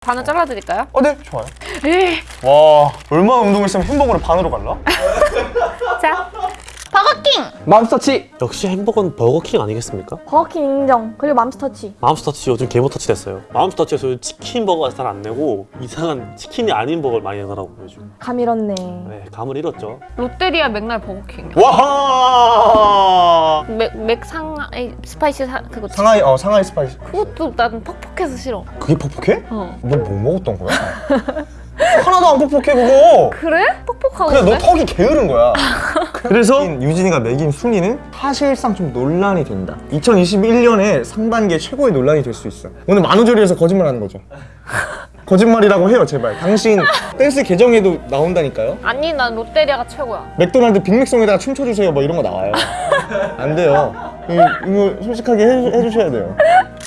반을 잘라드릴까요? 어, 네, 좋아요. 에이. 와, 얼마나 운동을 했으면 햄버거를 반으로 갈라? 자, 버거킹! 맘스터치! 역시 행복은 버거킹 아니겠습니까? 버거킹 인정. 그리고 맘스터치. 맘스터치 요즘 개모터치 됐어요 맘스터치에서 치킨 버거가 잘 안 내고 이상한 치킨이 아닌 버거를 많이 내더라고요 요즘 감 잃었네. 네 감을 잃었죠 롯데리아 맥날 버거킹. 와! 맥, 맥 상하이 스파이시 사, 그거 상하이, 어, 상하이 스파이시. 그것도 나는 퍽퍽해서 싫어. 그게 퍽퍽해? 어. 너 뭐 먹었던 거야? 하나도 안 퍽퍽해, 그거! 그래? 퍽퍽하고 그냥 너 그래? 턱이 게으른 거야. 그래서 유진이가 매긴 순위는 사실상 좀 논란이 된다. 2021년에 상반기에 최고의 논란이 될 수 있어. 오늘 만우절이어서 거짓말하는 거죠. 거짓말이라고 해요, 제발. 당신 댄스 계정에도 나온다니까요. 아니 난 롯데리아가 최고야. 맥도날드 빅맥송에다가 춤춰주세요, 뭐 이런 거 나와요. 안 돼요. 이거, 이거 솔직하게 해, 해주셔야 돼요.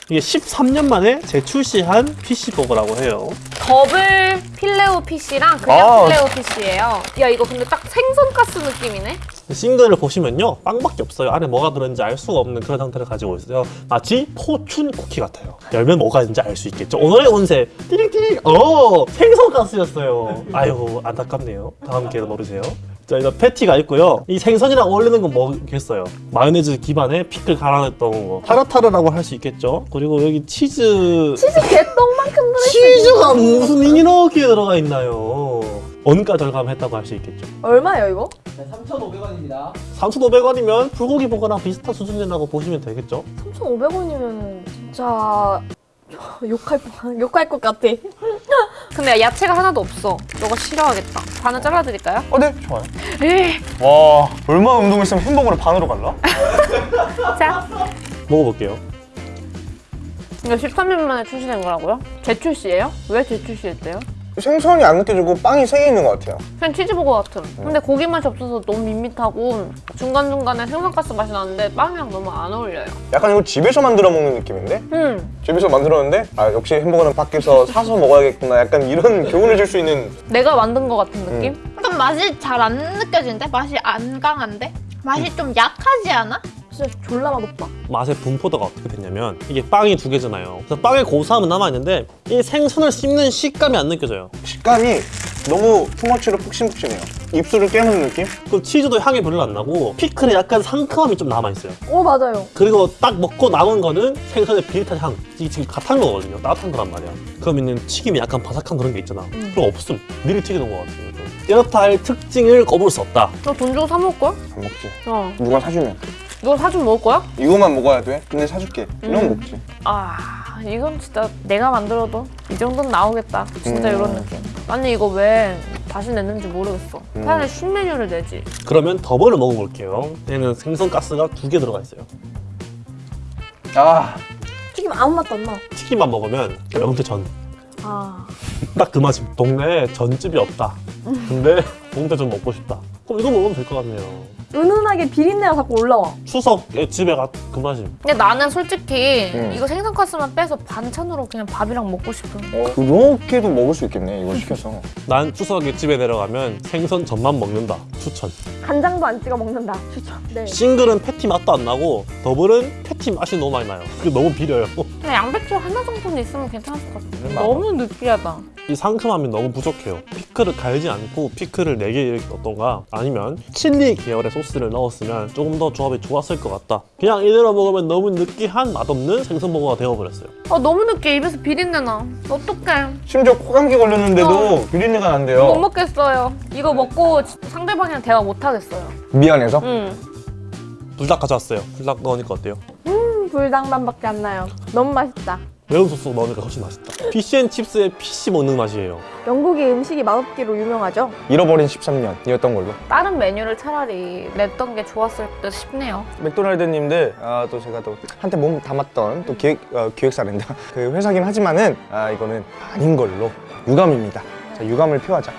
이게 13년 만에 재출시한 fish버거라고 해요. 더블 필레오 피쉬랑 그냥 아. 필레오 피쉬예요. 야 이거 근데 딱 생선가스 느낌이네? 싱글을 보시면요 빵밖에 없어요. 안에 뭐가 들었는지 알 수가 없는 그런 상태를 가지고 있어요. 마치 포춘 쿠키 같아요. 열면 뭐가 있는지 알 수 있겠죠. 오늘의 운세 띠링띠링! 어! 생선가스였어요. 아이고 안타깝네요. 다음 기회로 노리세요 자 이거 패티가 있고요 이 생선이랑 어울리는 건 뭐겠어요 마요네즈 기반에 피클 갈아냈던 거 타르타르라고 할 수 있겠죠 그리고 여기 치즈 치즈 개똥만큼 들어있어. 치즈가 무슨 이렇게 들어가 있나요 원가 절감했다고 할 수 있겠죠 얼마예요, 이거? 3,500원이면 불고기 버거랑 비슷한 수준이라고 보시면 되겠죠? 3,500원이면 진짜 욕할 뻔, 욕할 것 같아. 근데 야채가 하나도 없어. 너가 싫어하겠다. 반을 잘라드릴까요? 어, 네, 좋아요. 에이. 와, 얼마나 운동을 했으면 햄버거를 반으로 갈라? 자, 먹어볼게요. 이거 13년 만에 출시된 거라고요? 재출시예요? 왜 재출시했대요? 생선이 안 느껴지고 빵이 세 개 있는 것 같아요. 그냥 치즈버거 같은. 근데 고기 맛이 없어서 너무 밋밋하고 중간중간에 생선가스 맛이 나는데 빵이랑 너무 안 어울려요. 약간 이거 집에서 만들어 먹는 느낌인데? 음, 집에서 만들었는데 아 역시 햄버거는 밖에서 사서 먹어야겠구나 약간 이런 교훈을 줄 수 있는 내가 만든 거 같은 느낌? 약간 맛이 잘 안 느껴지는데? 맛이 안 강한데? 맛이 좀 약하지 않아? 진짜 졸라 맛없다. 맛의 분포도가 어떻게 됐냐면 이게 빵이 두 개잖아요. 그래서 빵의 고소함은 남아있는데 이 생선을 씹는 식감이 안 느껴져요. 식감이 너무 투머치로 푹신푹신해요. 입술을 깨무는 느낌? 그리고 치즈도 향이 별로 안 나고 피클에 약간 상큼함이 좀 남아있어요. 오, 맞아요. 그리고 딱 먹고 남은 거는 생선의 비릿한 향. 이게 지금 갓한 거거든요. 따뜻한 거란 말이야. 그러면은 튀김이 약간 바삭한 그런 게 있잖아. 그거 없음. 미리 튀겨놓은 거 같아요. 할 특징을 거볼 수 없다. 너돈 주고 사 먹을 거야? 안 먹지. 어. 누가 사주면 이거 사주면 먹을 거야? 이거만 먹어야 돼? 근데 사줄게. 이런 거 먹지. 아, 이건 진짜 내가 만들어도 이 정도는 나오겠다. 진짜 음. 이런 느낌. 아니 이거 왜 다시 냈는지 모르겠어. 음. 차라리 신메뉴를 내지. 그러면 더블을 먹어볼게요. 얘는 생선 가스가 두 개 들어가 있어요. 아 튀김 아무 맛도 안 나. 튀김만 먹으면 명태 전. 아. 딱 그 맛이 동네에 전집이 없다 근데 동태 전 먹고 싶다 그럼 이거 먹으면 될 것 같네요 은은하게 비린내가 자꾸 올라와. 추석에 집에 가 그 맛이 근데 나는 솔직히 음. 이거 생선 가스만 빼서 반찬으로 그냥 밥이랑 먹고 싶은. 어, 그렇게도 먹을 수 있겠네 이거 시켜서. 난 추석에 집에 내려가면 생선 전만 먹는다 추천 간장도 안 찍어 먹는다. 추천. 네. 싱글은 패티 맛도 안 나고 더블은 패티 맛이 너무 많이 나요 그게 너무 비려요 그냥 양배추 하나 정도는 있으면 괜찮을 것 같아. 음. 너무 느끼하다. 이 상큼함이 너무 부족해요 피클을 갈지 않고 피클을 4개 이렇게 넣던가 아니면 칠리 계열의 소스를 넣었으면 조금 더 조합이 좋았을 것 같다 그냥 이대로 먹으면 너무 느끼한 맛없는 생선버거가 되어버렸어요 아 너무 느끼해 입에서 비린내 나. 어떡해. 심지어 코감기 걸렸는데도 비린내가 못 난대요. 먹겠어요. 이거 먹고 상대방이랑 대화 못 하겠어요. 미안해서. 응. 불닭 가져왔어요 불닭 넣으니까 어때요? 음, 불닭만밖에 안 나요. 너무 맛있다. 매운 소스 넣으니까 훨씬 맛있다 피쉬앤칩스의 피쉬 먹는 맛이에요 영국이 음식이 맛없기로 유명하죠. 잃어버린 13년이었던 걸로. 다른 메뉴를 차라리 냈던 게 좋았을 듯 싶네요. 맥도날드님들 아, 또 제가 또 한때 몸 담았던 또 기획 어, 기획사랜다 그 회사긴 하지만은 아 이거는 아닌 걸로 유감입니다. 자 유감을 표하자.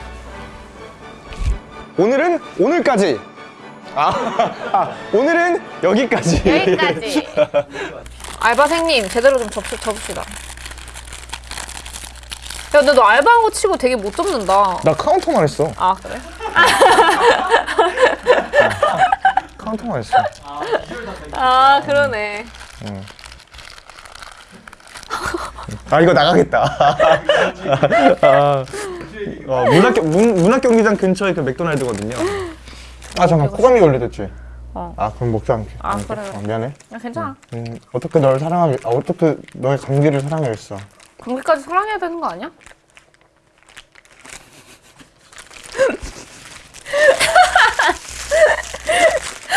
오늘은 오늘까지. 아, 아 오늘은 여기까지. 여기까지. 알바생님 제대로 좀 접시, 접시다. 야 근데 너 알바한 거 치고 되게 못 접는다. 나 카운터만 했어. 아 그래? 카운터만 했어. 아 그러네. 아 이거 나가겠다. 아, 어, 문학 문, 문학 경기장 근처에 그 맥도날드거든요. 아 잠깐 코감이 걸려댔지. 어. 아 그럼 먹지 않게. 아. 그래. 어, 미안해. 야, 괜찮아. 음, 어떻게 널 사랑하게? 아, 어떻게 너의 감기를 사랑하겠어? 감기까지 사랑해야 되는 거 아니야?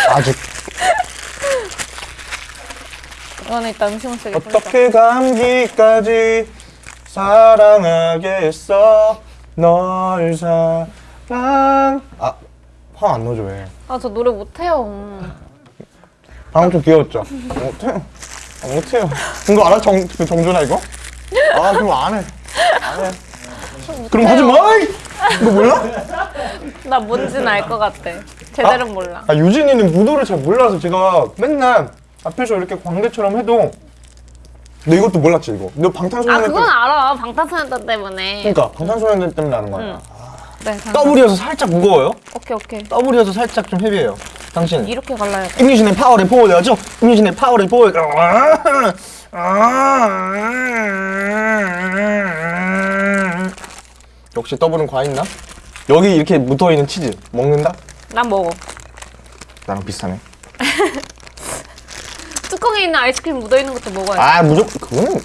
아직 이거는 이따 음식물 쓰게 어떻게 감기까지 사랑하겠어? 널 사랑. 아 화 안 넣어줘 왜? 아 저 노래 못해요. 방금 좀 귀여웠죠? 못해요. 아, 못해요. 이거 알아? 정, 그 정준아 이거? 아, 그럼 안 해. 안 해. 그럼 하지 마! 이! 이거 몰라? 나 뭔지는 알 것 같아. 제대로 몰라. 아, 유진이는 무도를 잘 몰라서 제가 맨날 앞에서 이렇게 광대처럼 해도 너 이것도 몰랐지, 이거? 너아 방탄소년단 그건 때문에 알아. 방탄소년단 때문에. 그러니까 방탄소년단 때문에 아는 거야. 네. 당- 더블이어서 살짝 무거워요? 오케이 오케이. 더블이어서 살짝 좀 헤비해요. 당신. 이렇게 갈라야 돼. 임유진의 파워를 보여야죠. 임유진의 파워를 보여. 역시 더블은 과있나? 여기 이렇게 묻어 있는 치즈 먹는다? 난 먹어. 나랑 비슷하네. 뚜껑에 있는 아이스크림 묻어 있는 것도 먹어야 돼. 아 무조건 그거는